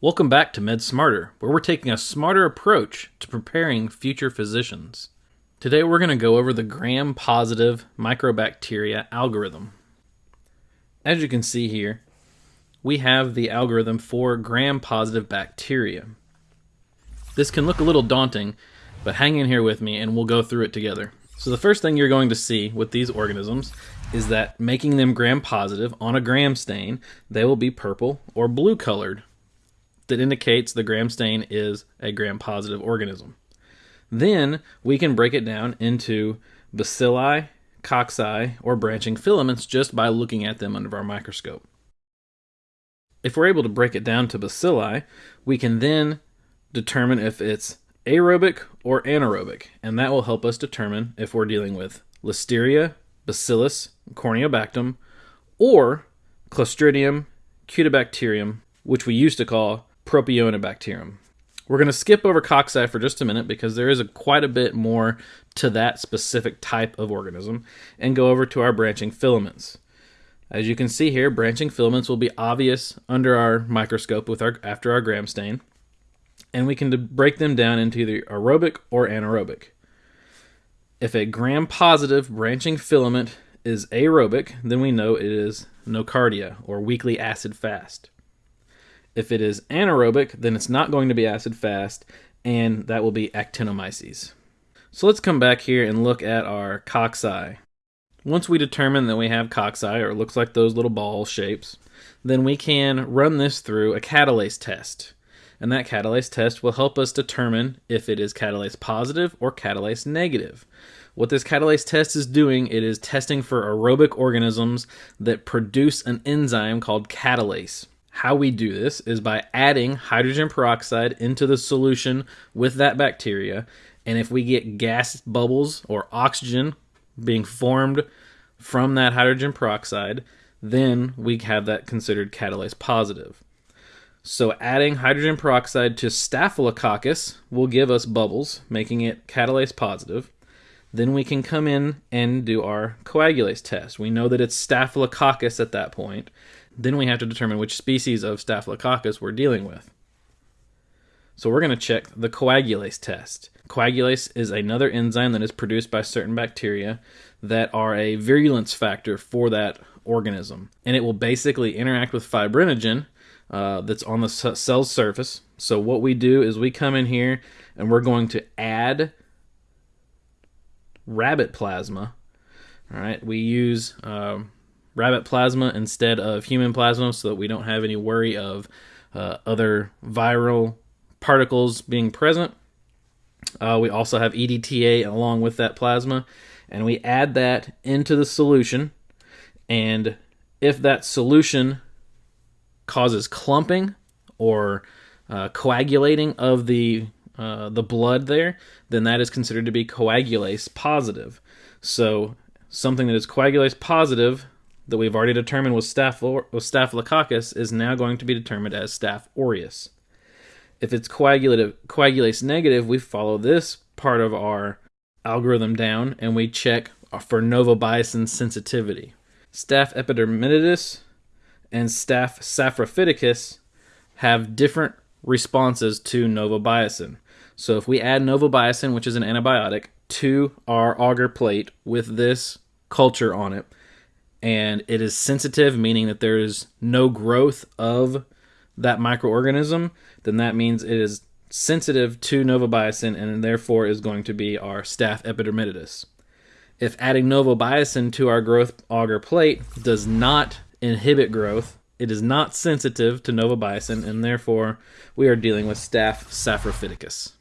Welcome back to MedSmarter, where we're taking a smarter approach to preparing future physicians. Today we're going to go over the gram positive microbacteria algorithm. As you can see here, we have the algorithm for gram positive bacteria. This can look a little daunting, but hang in here with me and we'll go through it together. So the first thing you're going to see with these organisms is that making them gram positive on a gram stain, they will be purple or blue colored that indicates the gram stain is a gram positive organism. Then we can break it down into bacilli, cocci, or branching filaments just by looking at them under our microscope. If we're able to break it down to bacilli, we can then determine if it's aerobic or anaerobic, and that will help us determine if we're dealing with listeria, bacillus, corneobacter, or clostridium, cutibacterium, which we used to call Propionibacterium. We're going to skip over cocci for just a minute because there is a, quite a bit more to that specific type of organism and go over to our branching filaments. As you can see here, branching filaments will be obvious under our microscope with our after our gram stain, and we can break them down into either aerobic or anaerobic. If a gram positive branching filament is aerobic, then we know it is nocardia or weakly acid fast. If it is anaerobic, then it's not going to be acid fast, and that will be actinomyces. So let's come back here and look at our cocci. Once we determine that we have cocci, or it looks like those little ball shapes, then we can run this through a catalase test. And that catalase test will help us determine if it is catalase positive or catalase negative. What this catalase test is doing, it is testing for aerobic organisms that produce an enzyme called catalase. How we do this is by adding hydrogen peroxide into the solution with that bacteria. And if we get gas bubbles or oxygen being formed from that hydrogen peroxide, then we have that considered catalase positive. So adding hydrogen peroxide to Staphylococcus will give us bubbles, making it catalase positive. Then we can come in and do our coagulase test. We know that it's Staphylococcus at that point. Then we have to determine which species of Staphylococcus we're dealing with. So we're going to check the coagulase test. Coagulase is another enzyme that is produced by certain bacteria that are a virulence factor for that organism. And it will basically interact with fibrinogen uh, that's on the cell's surface. So what we do is we come in here and we're going to add rabbit plasma. All right, we use um, rabbit plasma instead of human plasma so that we don't have any worry of uh, other viral particles being present. Uh, we also have EDTA along with that plasma, and we add that into the solution. And if that solution causes clumping or uh, coagulating of the uh, the blood there, then that is considered to be coagulase positive. So something that is coagulase positive that we've already determined was, Staph- was Staphylococcus is now going to be determined as Staph aureus. If it's coagulative, coagulase negative, we follow this part of our algorithm down and we check for novobiocin sensitivity. Staph epidermidis and Staph saprophyticus have different responses to novobiocin. So if we add novobiocin, which is an antibiotic, to our agar plate with this culture on it, and it is sensitive, meaning that there is no growth of that microorganism, then that means it is sensitive to novobiocin and therefore is going to be our staph epidermidis. If adding novobiocin to our growth agar plate does not inhibit growth, it is not sensitive to novobiocin and therefore we are dealing with staph saprophyticus.